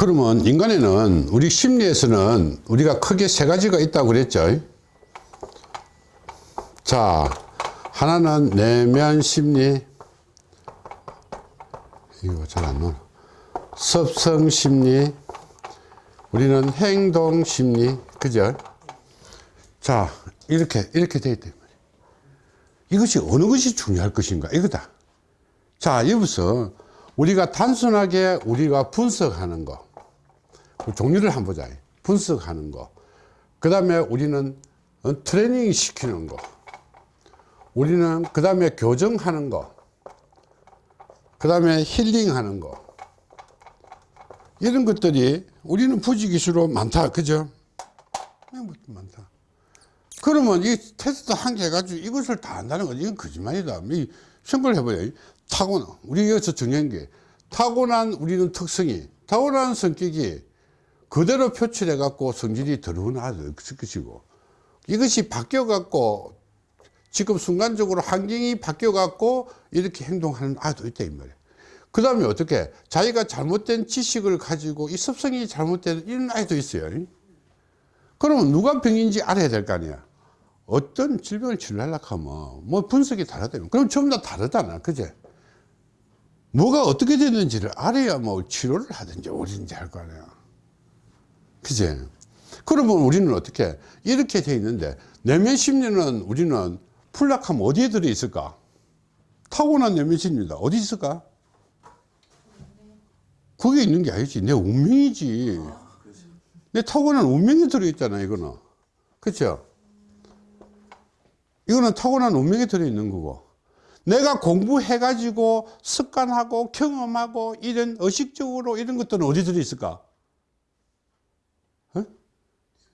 그러면 인간에는 우리 심리에서는 우리가 크게 세 가지가 있다고 그랬죠. 자 하나는 내면 심리. 이거 잘 안 나와. 습성 심리. 우리는 행동 심리. 그죠? 자 이렇게 이렇게 돼 있다 이것이 어느 것이 중요할 것인가? 이거다. 자 여기서 우리가 단순하게 우리가 분석하는 거 종류를 한번 보자. 분석하는 거그 다음에 우리는 어, 트레이닝 시키는 거. 우리는 그 다음에 교정하는 거. 그 다음에 힐링하는 거. 이런 것들이 우리는 부지기수로 많다. 그죠? 많다. 그러면 이 테스트 한개 해가지고 이것을 다 한다는 건 이건 거짓말이다. 생각을 해봐요. 타고난 우리 여기서 중요한 게 타고난 우리는 특성이 타고난 성격이 그대로 표출해 갖고 성질이 들어오는 아들 것이고. 이것이 바뀌어 갖고 지금 순간적으로 환경이 바뀌어 갖고 이렇게 행동하는 아이도 있다 이 말이야. 그 다음에 어떻게 자기가 잘못된 지식을 가지고 이 습성이 잘못된 이런 아이도 있어요. 그러면 누가 병인지 알아야 될 거 아니야. 어떤 질병을 치료하려고 하면 뭐 분석이 다르다면. 그럼 전부 다 다르잖아 그제? 뭐가 어떻게 됐는지를 알아야 뭐 치료를 하든지 어딘지 할 거 아니야 그제 그러면 우리는 어떻게 이렇게 돼 있는데 내면 심리는 우리는 풀락하면 어디에 들어 있을까? 타고난 내면 심리다. 어디 있을까? 거기에 있는 게 아니지. 내 운명이지. 내 타고난 운명이 들어있잖아 이거는. 그렇죠 이거는 타고난 운명이 들어있는 거고. 내가 공부해 가지고 습관하고 경험하고 이런 의식적으로 이런 것들은 어디 들어있을까? 어?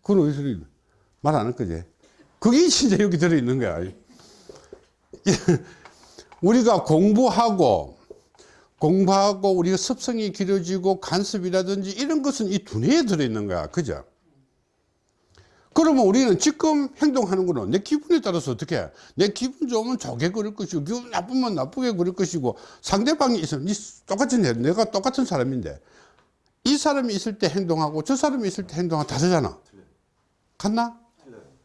그건 어디 들어있는 말안 할 거지. 그게 진짜 여기 들어있는 거야. 우리가 공부하고 공부하고 우리가 습성이 길어지고 간섭이라든지 이런 것은 이 두뇌에 들어있는 거야. 그죠? 그러면 우리는 지금 행동하는 거는 내 기분에 따라서 어떻게 해? 내 기분 좋으면 좋게 그럴 것이고 기분 나쁘면 나쁘게 그럴 것이고 상대방이 있으면 똑같은 애 내가 똑같은 사람인데 이 사람이 있을 때 행동하고 저 사람이 있을 때 행동하고 다르잖아 같나?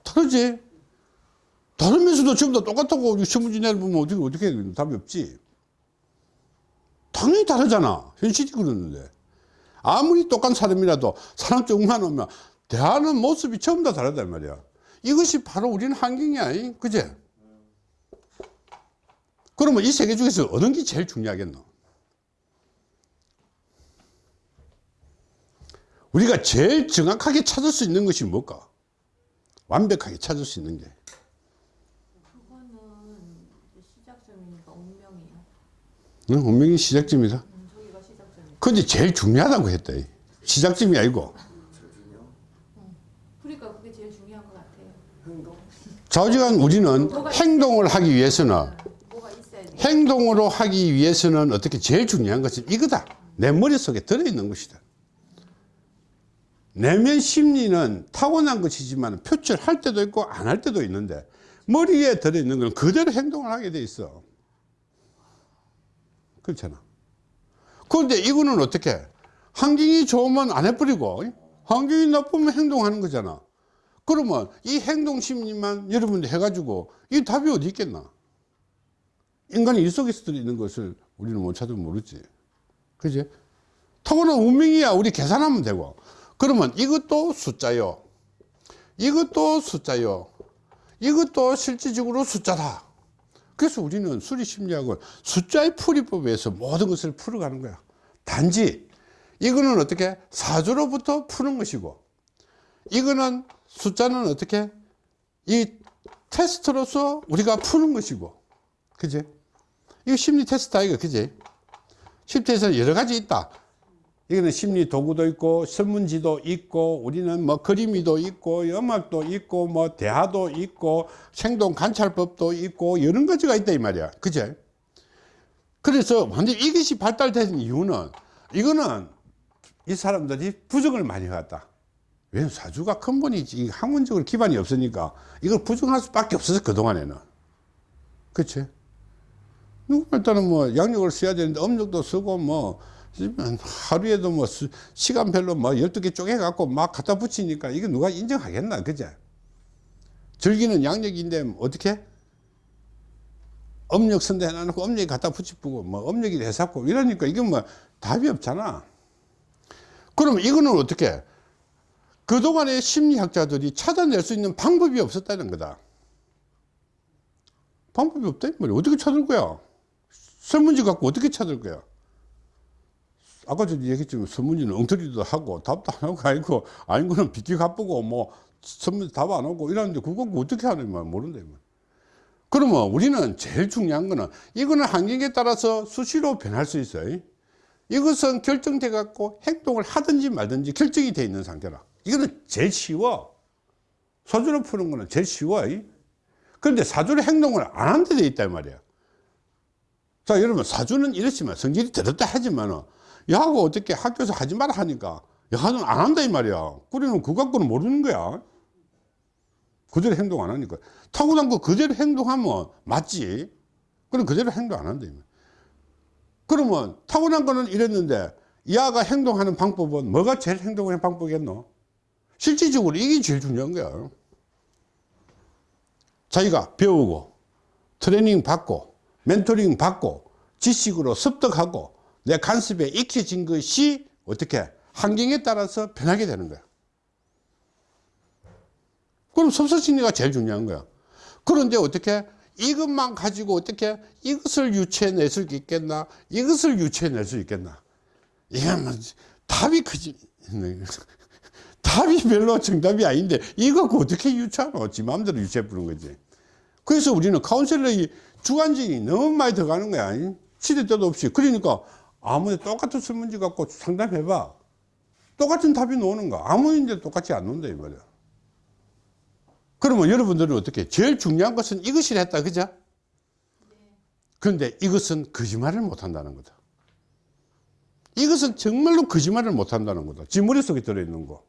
다르지. 다르면서도 지금 다 똑같다고 신문지내를 보면 어떻게 어떻게 답이 없지. 당연히 다르잖아. 현실이 그러는데. 아무리 똑같은 사람이라도 사람 조금만 오면 대하는 모습이 전부 다 다르단 말이야. 이것이 바로 우리는 환경이야 그제? 그러면 이세개 중에서 어느 게 제일 중요하겠노? 우리가 제일 정확하게 찾을 수 있는 것이 뭘까 완벽하게 찾을 수 있는 게 응, 운명이 시작점이다. 음, 저기가 시작점이에요. 근데 제일 중요하다고 했다. 시작점이 아니고. 그러니까 그게 제일 중요한 것 같아요. 좌우지간 우리는 행동을 하기 위해서는. 행동으로 하기 위해서는 어떻게 제일 중요한 것은 이거다. 내 머릿속에 들어있는 것이다. 내면 심리는 타고난 것이지만 표출할 때도 있고 안 할 때도 있는데 머리에 들어있는 건 그대로 행동을 하게 돼 있어. 그렇잖아. 그런데 이거는 어떻게? 환경이 좋으면 안 해버리고 환경이 나쁘면 행동하는 거잖아. 그러면 이 행동 심리만 여러분들 해가지고 이 답이 어디 있겠나? 인간이 일 속에서 들어있는 것을 우리는 못 찾으면 모르지. 그지? 타고난 운명이야. 우리 계산하면 되고. 그러면 이것도 숫자요. 이것도 숫자요. 이것도 실질적으로 숫자다. 그래서 우리는 수리심리학은 숫자의 풀이법에서 모든 것을 풀어가는 거야. 단지 이거는 어떻게 사주로부터 푸는 것이고 이거는 숫자는 어떻게 이 테스트로서 우리가 푸는 것이고 그지? 이거 심리 테스트 아이가 그지? 심리 테스트는 여러 가지 있다. 이거는 심리 도구도 있고 설문지도 있고 우리는 뭐 그림이도 있고 음악도 있고 뭐 대화도 있고 생동 관찰법도 있고 여러 가지가 있다 이 말이야. 그제? 그래서 완전 이것이 발달된 이유는 이거는 이 사람들이 부정을 많이 해왔다. 왜냐면 사주가 근본이지 학문적으로 기반이 없으니까 이걸 부정할 수밖에 없어서 그동안에는. 그치? 누구 일단은 뭐 양력을 써야 되는데 음력도 쓰고 뭐 하루에도 뭐 수- 시간별로 뭐 12개 쪼개갖고 막 갖다 붙이니까 이거 누가 인정하겠나, 그제? 절기는 양력인데 어떻게? 음력 선대 해놔놓고 음력이 갖다 붙이고 뭐 음력이 해잡고 이러니까 이게 뭐 답이 없잖아. 그러면 이거는 어떻게? 그동안의 심리학자들이 찾아낼 수 있는 방법이 없었다는 거다. 방법이 없다 이 말이야. 어떻게 찾을 거야? 설문지 갖고 어떻게 찾을 거야? 아까 저 얘기했지만 설문지는 엉터리도 하고 답도 안 하고 아니고 아닌 거는 비기 가쁘고 뭐 설문지 답 안 하고 이러는데 그거 어떻게 하는 말 모른다. 그러면 우리는 제일 중요한 거는 이거는 환경에 따라서 수시로 변할 수 있어요. 이것은 결정돼 갖고 행동을 하든지 말든지 결정이 돼 있는 상태라. 이거는 제일 쉬워. 사주로 푸는 거는 제일 쉬워. 그런데 사주로 행동을 안 하는 데 있단 말이야. 자, 여러분, 사주는 이렇지만, 성질이 들었다 하지만은, 야하고 어떻게 학교에서 하지 마라 하니까, 야는 안 한다, 이 말이야. 그러면 그 갖고는 모르는 거야. 그대로 행동 안 하니까. 타고난 거 그대로 행동하면 맞지. 그럼 그대로 행동 안 한다, 이 말이야. 그러면 타고난 거는 이랬는데, 야가 행동하는 방법은 뭐가 제일 행동하는 방법이겠노? 실질적으로 이게 제일 중요한 거야. 자기가 배우고, 트레이닝 받고, 멘토링 받고, 지식으로 습득하고, 내 간섭에 익혀진 것이 어떻게 환경에 따라서 변하게 되는 거야. 그럼 섭섭심리가 제일 중요한 거야. 그런데 어떻게 이것만 가지고 어떻게 이것을 유추해낼 수 있겠나? 이것을 유추해낼 수 있겠나? 이건 뭐 답이 크지. 답이 별로 정답이 아닌데 이거 어떻게 유추하노? 지 마음대로 유추해 부는 거지. 그래서 우리는 카운셀러의 주관적이 너무 많이 들어가는 거야. 시대 때도 없이. 그러니까 아무리 똑같은 설문지 갖고 상담해봐. 똑같은 답이 나오는 거. 아무인데 똑같이 안 나온다 이 말이야. 그러면 여러분들은 어떻게? 제일 중요한 것은 이것이라 했다. 그죠? 그런데 이것은 거짓말을 못 한다는 거다. 이것은 정말로 거짓말을 못 한다는 거다. 지 머릿속에 들어있는 거.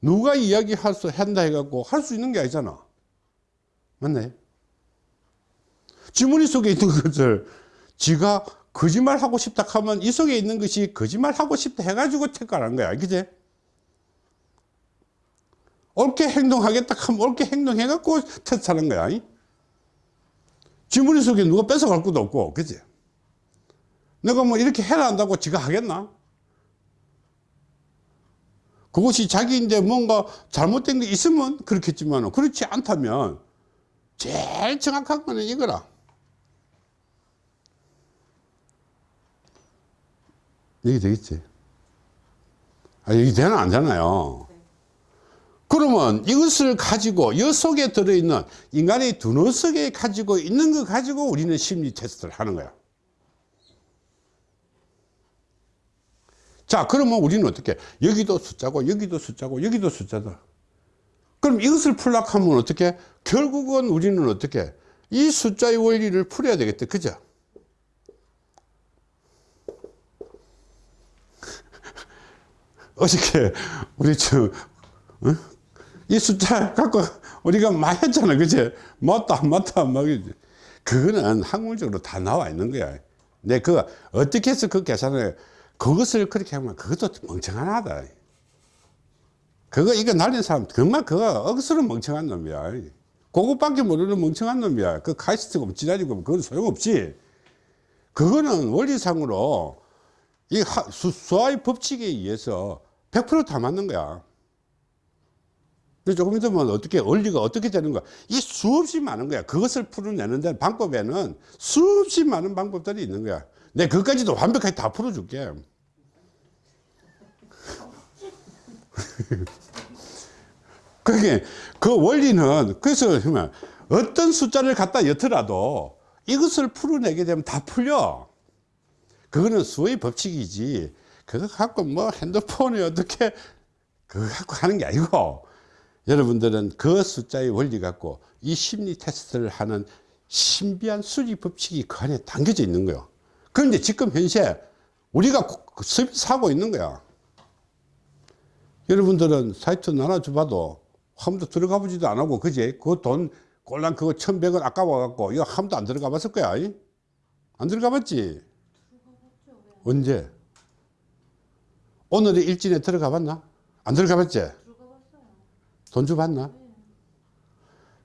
누가 이야기할 수, 한다 해갖고 할 수 있는 게 아니잖아. 맞나요? 지 머릿속에 있는 것을 지가 거짓말 하고 싶다 하면 이 속에 있는 것이 거짓말 하고 싶다 해가지고 택하는 거야. 그지? 옳게 행동하겠다 하면 옳게 행동해갖고 테스트하는 거야. 지 머릿속에 누가 뺏어갈 것도 없고, 그지? 내가 뭐 이렇게 해라 한다고 지가 하겠나? 그것이 자기인데 뭔가 잘못된 게 있으면 그렇겠지만 그렇지 않다면 제일 정확한 거는 이거라. 이게 되겠지? 아, 이게 되나 안 되나요? 그러면 이것을 가지고 이 속에 들어있는 인간의 두뇌 속에 가지고 있는 거 가지고 우리는 심리 테스트를 하는 거야. 자, 그러면 우리는 어떻게? 여기도 숫자고, 여기도 숫자고, 여기도 숫자다. 그럼 이것을 풀려고 하면 어떻게? 결국은 우리는 어떻게? 이 숫자의 원리를 풀어야 되겠다. 그죠? 어저께 우리 저, 어? 이 숫자 갖고 우리가 많이 했잖아. 그제? 맞다, 맞다, 막. 그거는 학문적으로 다 나와 있는 거야. 내 그, 어떻게 해서 그 계산을, 그것을 그렇게 하면 그것도 멍청하다. 그거, 이거 날린 사람, 정말 그거 억수로 멍청한 놈이야. 그것밖에 모르는 멍청한 놈이야. 그 카이스트고 지랄이고 그건 소용없지. 그거는 원리상으로 이 하- 수, 수화의 법칙에 의해서 100%다 맞는 거야. 근데 조금 있으면 어떻게, 원리가 어떻게 되는 거야? 이 수없이 많은 거야. 그것을 풀어내는 데 방법에는 수없이 많은 방법들이 있는 거야. 내 그것까지도 완벽하게 다 풀어줄게. 그게, 그 원리는, 그래서 어떤 숫자를 갖다 엿더라도 이것을 풀어내게 되면 다 풀려. 그거는 수의 법칙이지. 그거 갖고 뭐 핸드폰이 어떻게, 그거 갖고 하는 게 아니고, 여러분들은 그 숫자의 원리 갖고 이 심리 테스트를 하는 신비한 수리 법칙이 그 안에 담겨져 있는 거예요. 그런데 지금 현재 우리가 서비스하고 있는 거야. 여러분들은 사이트 나눠줘 봐도 한 번도 들어가 보지도 안 하고, 그제? 그 돈, 꼴랑 그거 천백 원 아까워갖고, 이거 한 번도 안 들어가 봤을 거야. 이? 안 들어가 봤지? 언제? 오늘의 일진에 들어가 봤나? 안 들어가 봤지? 돈 주 봤나?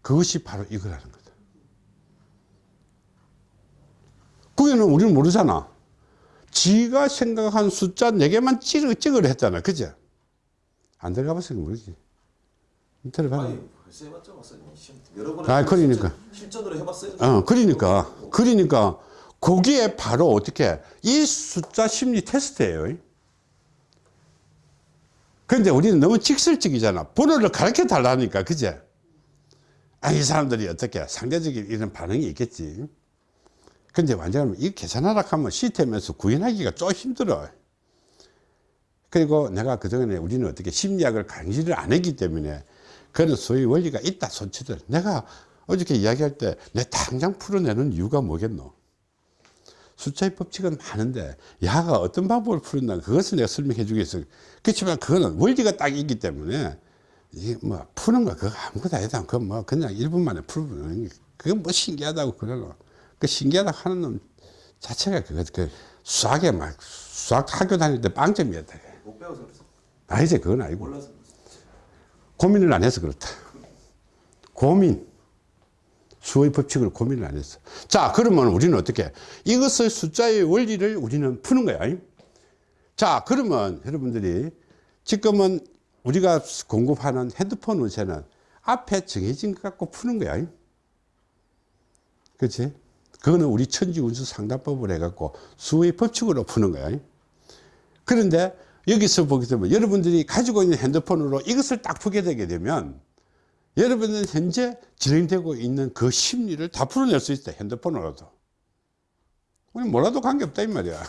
그것이 바로 이거라는 거다. 그게는 우리는 모르잖아. 지가 생각한 숫자 4개만 찍, 찍으려 했잖아. 그죠? 안 들어가 봤으니까 모르지. 벌써 해봤죠 아, 그러니까. 실전 으로 해봤어요 어, 그러니까. 그러니까, 거기에 바로 어떻게, 이 숫자 심리 테스트예요. 근데 우리는 너무 직설적이잖아. 번호를 가르쳐 달라니까, 그제? 아, 이 사람들이 어떻게, 상대적인 이런 반응이 있겠지. 근데 완전히 이 계산하라 하면 시스템에서 구현하기가 좀 힘들어. 그리고 내가 그동안에 우리는 어떻게 심리학을 강의를 안 했기 때문에 그런 소위 원리가 있다 손치들. 내가 어저께 이야기할 때 내 당장 풀어내는 이유가 뭐겠노? 숫자의 법칙은 많은데 야가 어떤 방법을 풀었나 그것을 내가 설명해 주겠어. 그렇지만 그거는 원리가 딱 있기 때문에 이게 뭐 푸는 거 그거 아무것도 아니다. 그거 뭐 그냥 1분 만에 풀어보는 게 그건 뭐 신기하다고 그러노. 그 신기하다 하는 놈 자체가 그거 그 수학에 막 수학 학교 다닐 때 빵점이었다. 못 배워서 그랬어 아니지 그건 아니고 몰라서 그랬어 고민을 안 해서 그렇다. 고민. 수의 법칙을 고민을 안 했어. 자, 그러면 우리는 어떻게? 이것을 숫자의 원리를 우리는 푸는 거야. 자, 그러면 여러분들이 지금은 우리가 공급하는 핸드폰 운세는 앞에 정해진 것 갖고 푸는 거야. 그렇지? 그거는 우리 천지 운수 상담법을 해갖고 수의 법칙으로 푸는 거야. 그런데 여기서 보게 되면 여러분들이 가지고 있는 핸드폰으로 이것을 딱 푸게 되게 되면 여러분은 현재 진행되고 있는 그 심리를 다 풀어낼 수 있다 핸드폰으로도. 우리 뭐라도 관계없다 이 말이야.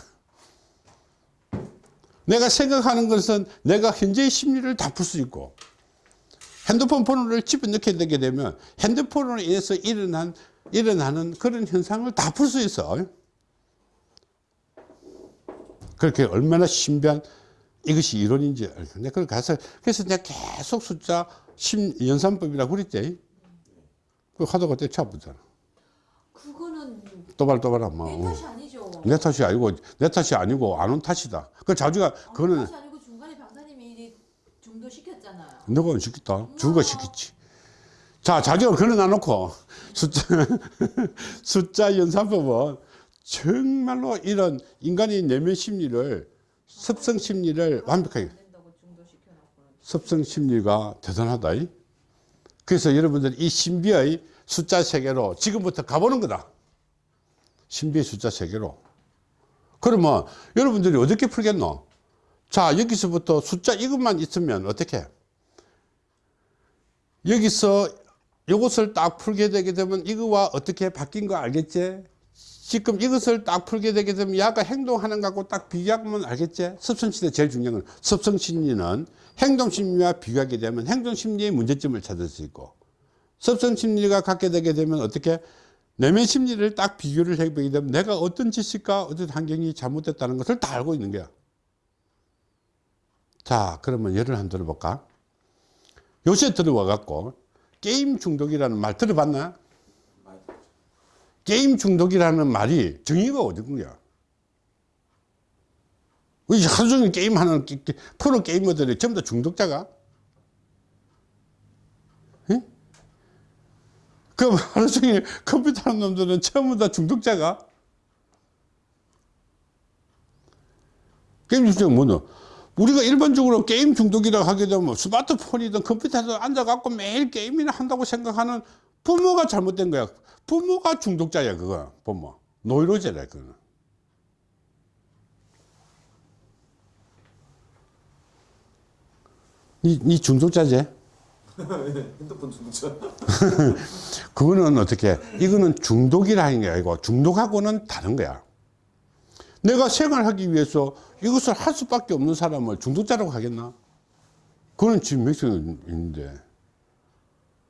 내가 생각하는 것은 내가 현재의 심리를 다 풀 수 있고 핸드폰 번호를 집어넣게 되게 되면 핸드폰으로 인해서 일어난 일어나는 그런 현상을 다 풀 수 있어. 그렇게 얼마나 신비한 이것이 이론인지 알고. 내가 그걸 가서, 그래서 내가 계속 숫자 10 연산법이라고 그랬지. 그 하다가 떼쳐보잖아. 그거는 또발또발한 마. 내 탓이 아니죠. 내 탓이 아니고, 내 탓이 아니고, 안 온 탓이다. 그 자주가, 어, 그거는 탓이 아니고 중간에 강사님이 이제 중도 시켰잖아요. 너가 안 시켰다. 주가 시켰지. 자, 자주가 걸어놔놓고, 숫자, 숫자 연산법은 정말로 이런 인간의 내면 심리를, 습성 심리를 완벽하게, 습성 심리가 대단하다. 이. 그래서 여러분들 이 신비의 숫자 세계로 지금부터 가보는 거다. 신비의 숫자 세계로. 그러면 여러분들이 어떻게 풀겠노? 자, 여기서부터 숫자 이것만 있으면 어떻게? 여기서 이것을 딱 풀게 되게 되면 이거와 어떻게 바뀐 거 알겠지? 지금 이것을 딱 풀게 되게 되면 야가 행동하는 것하고 딱 비교하면 알겠지? 습성심리 제일 중요한 건 습성심리는 행동심리와 비교하게 되면 행동심리의 문제점을 찾을 수 있고 습성심리가 갖게 되게 되면 어떻게 내면 심리를 딱 비교를 해보게 되면 내가 어떤 지식과 어떤 환경이 잘못됐다는 것을 다 알고 있는 거야. 자, 그러면 예를 한번 들어볼까? 요새 들어와 갖고 게임 중독이라는 말 들어봤나? 게임 중독이라는 말이 정의가? 이 하루 종일 게임하는 프로 게이머들이 전부 다 중독자가? 예? 그럼 하루 종일 컴퓨터 하는 놈들은 전부 다 중독자가? 게임 중독은 뭐노? 우리가 일반적으로 게임 중독이라고 하게 되면 스마트폰이든 컴퓨터든 앉아갖고 매일 게임이나 한다고 생각하는 부모가 잘못된 거야. 부모가 중독자야, 그거. 부모. 노이로제라, 그거는. 니, 니 중독자지? 핸드폰 중독자 그거는 어떻게, 이거는 중독이라는 게 아니고 중독하고는 다른 거야. 내가 생활하기 위해서 이것을 할 수밖에 없는 사람을 중독자라고 하겠나? 그거는 지금 몇명 있는데.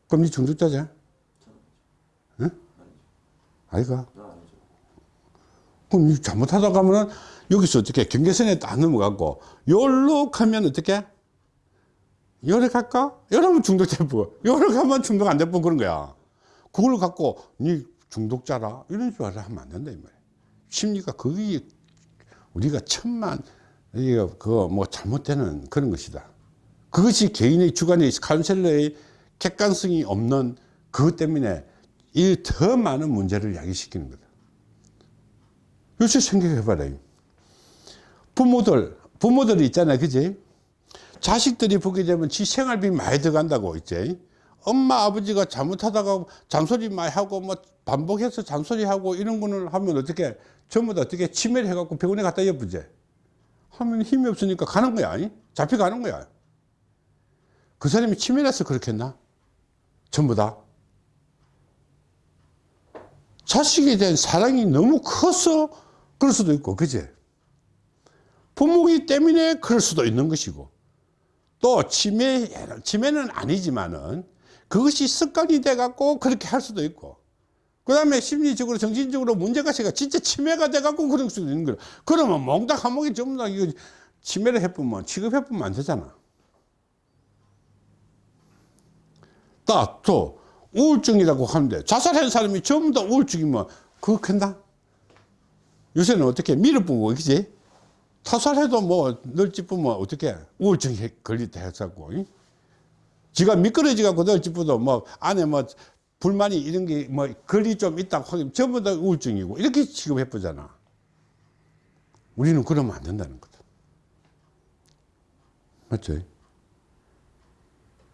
그럼 니 중독자지? 응? 아이가? 그럼 니 잘못하다 가면은 여기서 어떻게 경계선에 딱 넘어가고, 요로 가면 어떻게? 요래 갈까? 요러면 중독되고, 요래 가면 중독 안 되고 그런 거야. 그걸 갖고, 니 중독자라? 이런 줄 알아 하면 안 된다, 이 말이야. 심리가 거기, 우리가 천만 이게 그거 뭐 잘못되는 그런 것이다. 그것이 개인의 주관의 카운셀러의 객관성이 없는 그것 때문에 이 더 많은 문제를 야기시키는 거다. 요새 생각해봐라. 부모들, 부모들이 있잖아요. 그지? 자식들이 보게 되면 지 생활비 많이 들어간다고 있지. 엄마, 아버지가 잘못하다가 잔소리 많이 하고 뭐 반복해서 잔소리하고 이런 거는 하면 어떻게 전부 다 어떻게 치매를 해갖고 병원에 갖다 엿부제. 하면 힘이 없으니까 가는 거야. 아니? 잡혀가는 거야. 그 사람이 치매라서 그렇겠나? 전부 다. 자식에 대한 사랑이 너무 커서 그럴 수도 있고, 그제? 부모기 때문에 그럴 수도 있는 것이고, 또 치매, 치매는 아니지만은 그것이 습관이 돼 갖고 그렇게 할 수도 있고, 그 다음에 심리적으로, 정신적으로 문제가 생겨 진짜 치매가 돼 갖고 그럴 수도 있는 거야. 그러면 몽닥 한목이 전부 다 이거 치매를 해보면, 취급해보면 안 되잖아. 딱, 또, 우울증이라고 하는데, 자살한 사람이 전부 다 우울증이면, 그거 큰다? 요새는 어떻게 밀어보고, 그지? 타살해도 뭐, 널 짚으면 어떻게, 우울증에 걸리다 해서고, 이? 지가 미끄러지 갖고 널 짚어도 뭐, 안에 뭐, 불만이 이런 게 뭐, 걸이 좀 있다고 하면 전부 다 우울증이고, 이렇게 취급해 보잖아. 우리는 그러면 안 된다는 거다. 맞죠?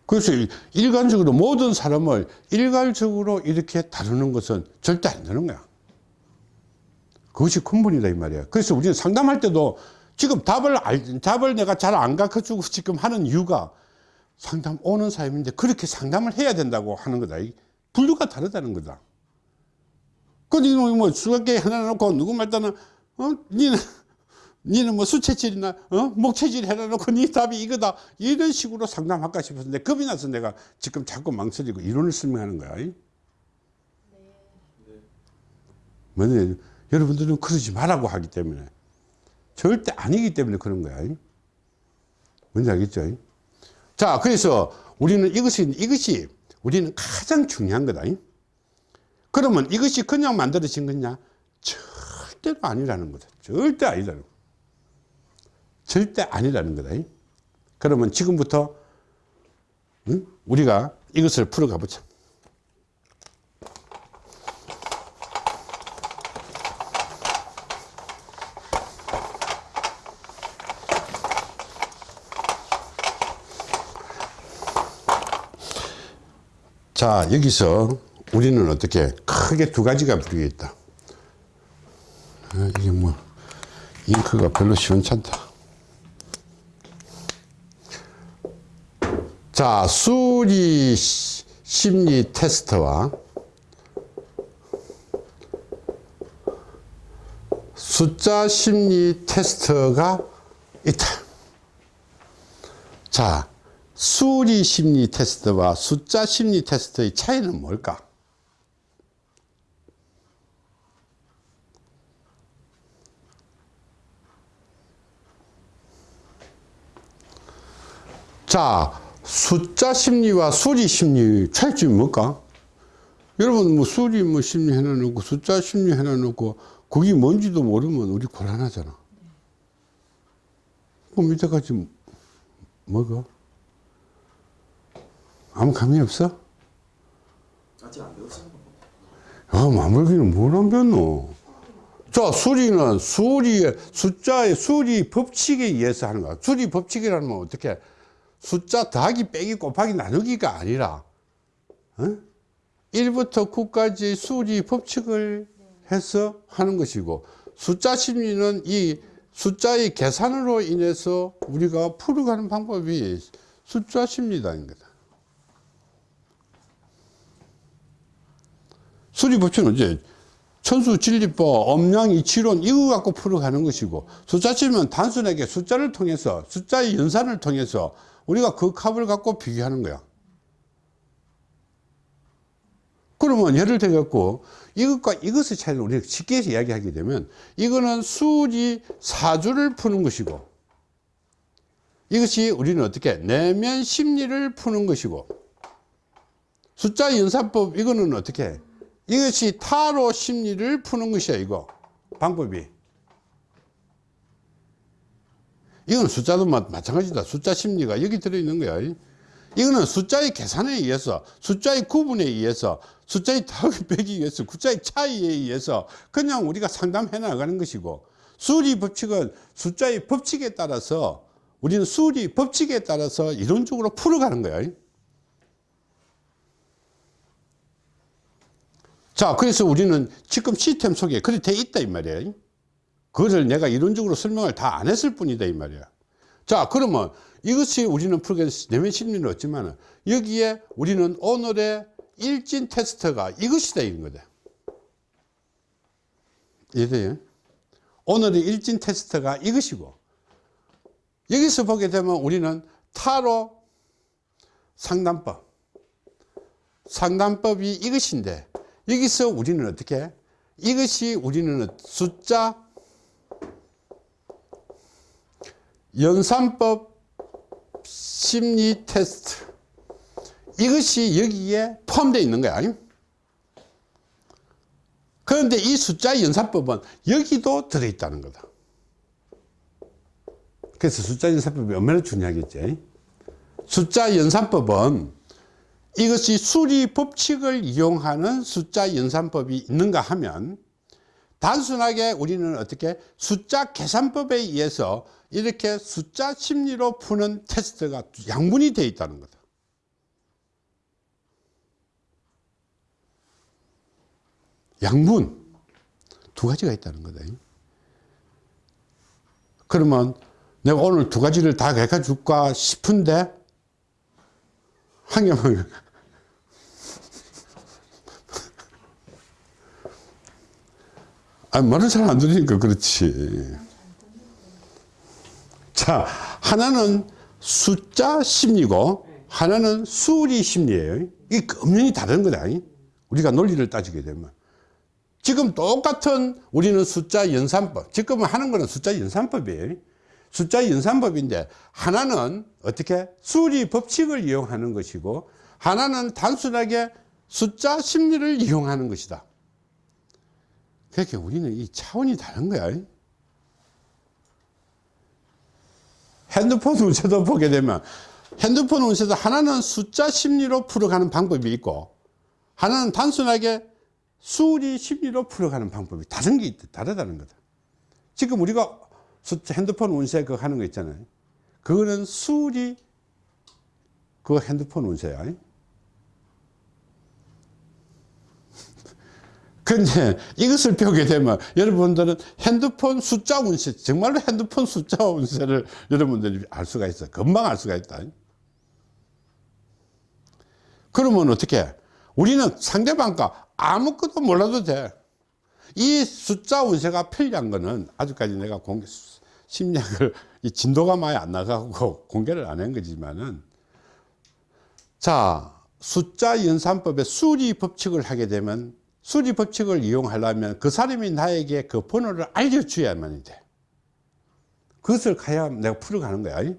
그래서 일관적으로 모든 사람을 일괄적으로 이렇게 다루는 것은 절대 안 되는 거야. 그것이 근본이다 이 말이야. 그래서 우리는 상담할 때도 지금 답을 알, 답을 내가 잘 안 가르쳐주고 지금 하는 이유가 상담 오는 사람인데 그렇게 상담을 해야 된다고 하는 거다. 이 분류가 다르다는 거다. 그 니는 뭐 수학계 하나 놓고 누구 말따는 어 니는 니는 뭐 수체질이나 어? 목체질 해놔놓고 니 답이 이거다. 이런 식으로 상담할까 싶었는데 겁이 나서 내가 지금 자꾸 망설이고 이론을 설명하는 거야. 뭐냐 여러분들은 그러지 말라고 하기 때문에. 절대 아니기 때문에 그런 거야. 뭔지 알겠죠? 자 그래서 우리는 이것이 이것이 우리는 가장 중요한 거다. 그러면 이것이 그냥 만들어진 거냐? 절대로 아니라는 거다 절대 아니라는 거 절대 아니라는 거다. 그러면 지금부터 응? 우리가 이것을 풀어가 보자. 자, 여기서 우리는 어떻게 크게 두 가지가 부르겠다. 아, 이게 뭐 잉크가 별로 시원찮다. 자, 수리 심리 테스트와 숫자 심리 테스트가 있다. 자, 수리 심리 테스트와 숫자 심리 테스트의 차이는 뭘까? 자, 숫자 심리와 수리 심리 차이점이 뭘까? 여러분 뭐 수리 뭐 심리 해놔놓고 숫자 심리 해놔놓고 그게 뭔지도 모르면 우리 곤란하잖아. 그럼 이때까지 뭐가? 아무 감이 없어? 아직 안 배웠어요. 야, 마물기는 뭘안 배웠노? 자, 수리는 수리의 숫자의 수리 법칙에 의해서 하는 거야. 수리 법칙이라는 건 어떻게? 숫자 더하기 빼기 곱하기 나누기가 아니라 어? 1부터 9까지 수리 법칙을 해서 하는 것이고 숫자 심리는 이 숫자의 계산으로 인해서 우리가 풀어가는 방법이 숫자 심리다는 거다. 수리 법칙은 이제 천수 진리법, 엄량 이치론 이거 갖고 풀어가는 것이고 숫자 심리는 단순하게 숫자를 통해서 숫자의 연산을 통해서 우리가 그 값을 갖고 비교하는 거야. 그러면 예를 들어 갖고 이것과 이것의 차이를 우리가 쉽게 이야기하게 되면 이거는 수리 사주를 푸는 것이고 이것이 우리는 어떻게 내면 심리를 푸는 것이고 숫자 연산법 이거는 어떻게? 이것이 타로 심리를 푸는 것이야 이거. 방법이 이건 숫자도 마- 마찬가지다. 숫자 심리가 여기 들어있는 거야. 이거는 숫자의 계산에 의해서, 숫자의 구분에 의해서, 숫자의 더하기 빼기 위해서, 숫자의 차이에 의해서 그냥 우리가 상담해 나가는 것이고, 수리 법칙은 숫자의 법칙에 따라서 우리는 수리 법칙에 따라서 이론적으로 풀어가는 거야. 자, 그래서 우리는 지금 시스템 속에 그렇게 돼 있다 이 말이에요. 그거를 내가 이론적으로 설명을 다 안 했을 뿐이다 이 말이야. 자, 그러면 이것이 우리는 풀게 내면 심리는 없지만 여기에 우리는 오늘의 일진 테스트가 이것이다 이런 거다. 이해돼요? 오늘의 일진 테스트가 이것이고 여기서 보게 되면 우리는 타로 상담법 상담법이 이것인데 여기서 우리는 어떻게 이것이 우리는 숫자 연산법 심리 테스트. 이것이 여기에 포함되어 있는 거야 그런데 이 숫자 연산법은 여기도 들어있다는 거다. 그래서 숫자 연산법이 얼마나 중요하겠지? 숫자 연산법은 이것이 수리 법칙을 이용하는 숫자 연산법이 있는가 하면 단순하게 우리는 어떻게 숫자 계산법에 의해서 이렇게 숫자 심리로 푸는 테스트가 양분이 되어 있다는 거다. 양분 두 가지가 있다는 거다. 그러면 내가 오늘 두 가지를 다 가르쳐 줄까 싶은데 한 개만 아, 말을 잘 안 들으니까 그렇지. 자, 하나는 숫자 심리고, 하나는 수리 심리예요. 이게 엄연히 다른 거다. 우리가 논리를 따지게 되면. 지금 똑같은 우리는 숫자 연산법. 지금 하는 거는 숫자 연산법이에요. 숫자 연산법인데, 하나는 어떻게? 수리 법칙을 이용하는 것이고, 하나는 단순하게 숫자 심리를 이용하는 것이다. 그렇게 우리는 이 차원이 다른 거야. 핸드폰 운세도 보게 되면 핸드폰 운세도 하나는 숫자 심리로 풀어가는 방법이 있고 하나는 단순하게 수리 심리로 풀어가는 방법이 다른 게 있다, 다르다는 거다. 지금 우리가 핸드폰 운세 그거 하는 거 있잖아요. 그거는 수리 그 핸드폰 운세야. 근데 이것을 배우게 되면 여러분들은 핸드폰 숫자 운세, 정말로 핸드폰 숫자 운세를 여러분들이 알 수가 있어. 금방 알 수가 있다. 그러면 어떻게? 우리는 상대방과 아무것도 몰라도 돼. 이 숫자 운세가 편리한 거는 아직까지 내가 공개, 심리학을, 이 진도가 많이 안 나가고 공개를 안 한 거지만은 자, 숫자 연산법의 수리 법칙을 하게 되면 수리 법칙을 이용하려면 그 사람이 나에게 그 번호를 알려줘야만이 돼. 그것을 가야 내가 풀어가는 거야.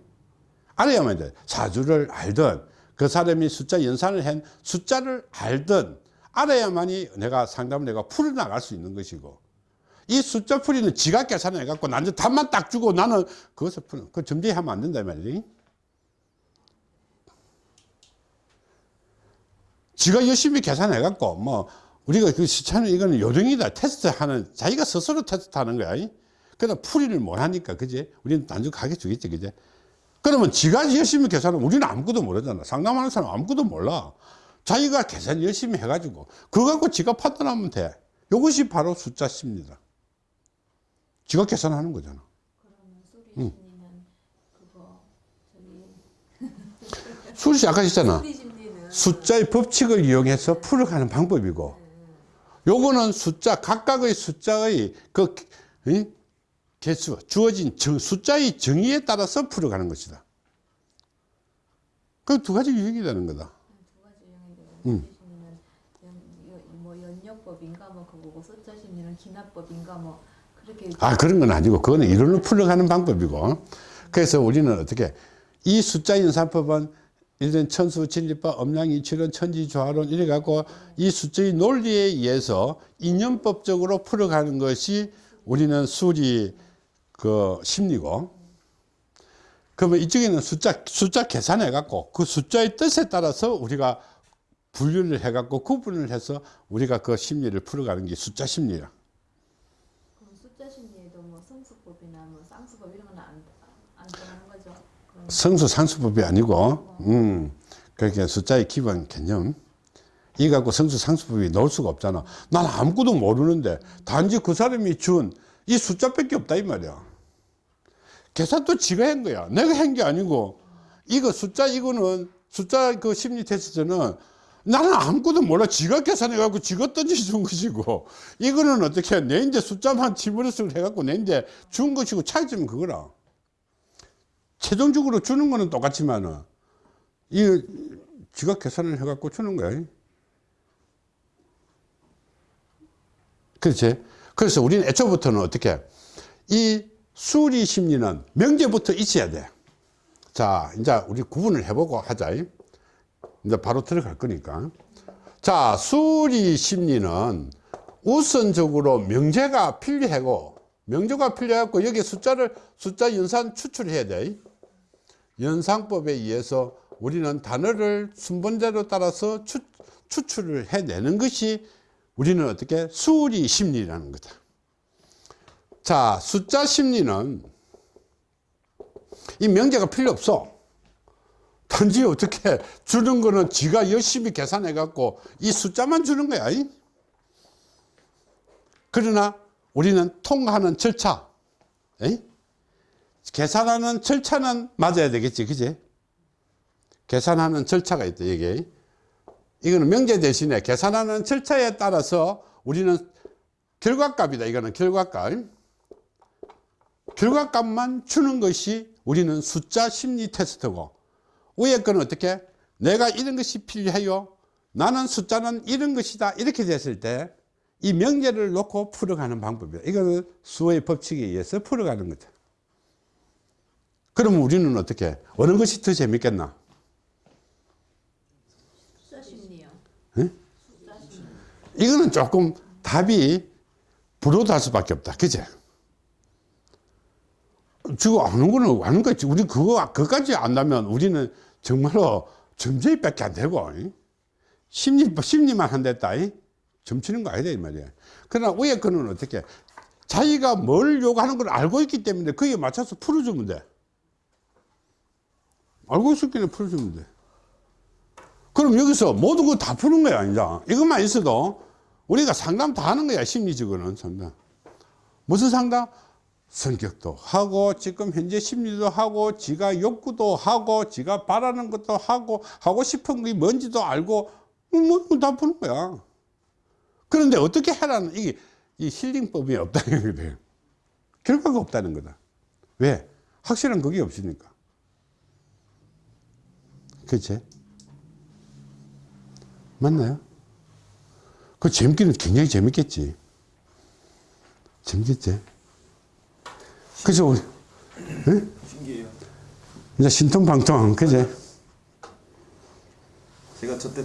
알아야만 돼. 사주를 알든 그 사람이 숫자 연산을 한 숫자를 알든 알아야만이 내가 상담을 내가 풀어나갈 수 있는 것이고 이 숫자 풀이는 지가 계산을 해갖고 나는 답만 딱 주고 나는 그것을 푸는 그 점쟁이 하면 안 된다 말이지. 지가 열심히 계산해 갖고 뭐 우리가 그 시차는 이거는 요령이다. 테스트 하는 자기가 스스로 테스트 하는 거야. 그러나 풀이를 못 하니까 그지? 우리는 단순 가게 주겠지 그지? 그러면 지가 열심히 계산하면 우리는 아무것도 모르잖아. 상담하는 사람 아무것도 몰라. 자기가 계산 열심히 해가지고 그거 갖고 지가 판단하면 돼. 이것이 바로 숫자 심리다. 지가 계산하는 거잖아. 그러면 수리 아까 했잖아. 숫자의 법칙을 이용해서 풀어가는 방법이고 요거는 숫자 각각의 숫자의 그 이? 개수 주어진 정, 숫자의 정의에 따라서 풀어가는 것이다 그두 가지 유형이 되는 거다 두 가지 유형인데 음. 연- 뭐 연역법인가 뭐 그거고 숫자 심리는 기납법인가 뭐 그렇게 아 그런 건 아니고 그거는 이론을 풀어가는 방법이고 그래서 우리는 어떻게 이 숫자 연산법은 이런 천수 진리법 엄양이 출현 천지 조화론 이래 갖고 이 숫자의 논리에 의해서 인연법적으로 풀어가는 것이 우리는 수리 그 심리고 그러면 이쪽에는 숫자, 숫자 계산해 갖고 그 숫자의 뜻에 따라서 우리가 분류를 해 갖고 구분을 해서 우리가 그 심리를 풀어가는 게 숫자 심리라. 그럼 숫자 심리에도 뭐 성수법이나 뭐 쌍수법 이런 거는 안, 안 들어가는 거죠? 그럼 성수 상수법이 아니고, 음, 그렇게 숫자의 기본 개념. 이 갖고 성수 상수법이 넣을 수가 없잖아. 난 아무것도 모르는데 단지 그 사람이 준 이 숫자밖에 없다 이 말이야. 계산도 지가 한 거야. 내가 한 게 아니고 이거 숫자 이거는 숫자 그 심리 테스트는 나는 아무것도 몰라. 지가 계산해 갖고 지가 던져준 것이고 이거는 어떻게 해? 내 이제 숫자만 집어넣어서 해갖고 내 이제 준 것이고 차이점은 그거라. 최종적으로 주는 거는 똑같지만은 이 지가 계산을 해갖고 주는 거야. 그렇지? 그래서 우리는 애초부터는 어떻게 이 수리 심리는 명제부터 있어야 돼. 자, 이제 우리 구분을 해보고 하자. 이제 바로 들어갈 거니까. 자, 수리 심리는 우선적으로 명제가 필요하고, 명제가 필요하고, 여기 숫자를, 숫자 연산 추출해야 돼. 연상법에 의해서 우리는 단어를 순번대로 따라서 추, 추출을 해내는 것이 우리는 어떻게 수리 심리라는 거다. 자, 숫자 심리는 이 명제가 필요 없어. 단지 어떻게 주는 거는 지가 열심히 계산해 갖고 이 숫자만 주는 거야. 이? 그러나 우리는 통하는 절차, 에이? 계산하는 절차는 맞아야 되겠지, 그지? 계산하는 절차가 있다, 이게. 이거는 명제 대신에 계산하는 절차에 따라서 우리는 결과값이다. 이거는 결과값. 결과값만 주는 것이 우리는 숫자 심리 테스트고 위에 거는 어떻게? 내가 이런 것이 필요해요. 나는 숫자는 이런 것이다. 이렇게 됐을 때 이 명제를 놓고 풀어가는 방법이야. 이거는 수의 법칙에 의해서 풀어가는 거죠. 그러면 우리는 어떻게? 어느 것이 더 재밌겠나? 심리. 이거는 조금 답이 불호할 수밖에 없다. 그제? 지금 아는 거는 아는 거지. 우리 그거, 그거까지 안다면 우리는 정말로 점쟁이 밖에 안 되고, 이? 심리, 심리만 한댔다. 이? 점치는 거 아니다. 이 말이야. 그러나 위에 거는 어떻게? 자기가 뭘 요구하는 걸 알고 있기 때문에 거기에 맞춰서 풀어주면 돼. 알고 있을 때는 풀어주면 돼. 그럼 여기서 모든 거 다 푸는 거야, 이제. 이것만 있어도 우리가 상담 다 하는 거야, 심리적으로는 상담. 무슨 상담? 성격도 하고, 지금 현재 심리도 하고, 지가 욕구도 하고, 지가 바라는 것도 하고, 하고 싶은 게 뭔지도 알고, 뭐, 다 푸는 거야. 그런데 어떻게 하라는, 이게, 이 힐링법이 없다는 거다. 결과가 없다는 거다. 왜? 확실한 그게 없으니까. 그치? 맞나요? 그 재밌기는 굉장히 재밌겠지. 재밌겠지. 그죠? 응? 신기해요. 이제 신통방통, 그제? 제가 저때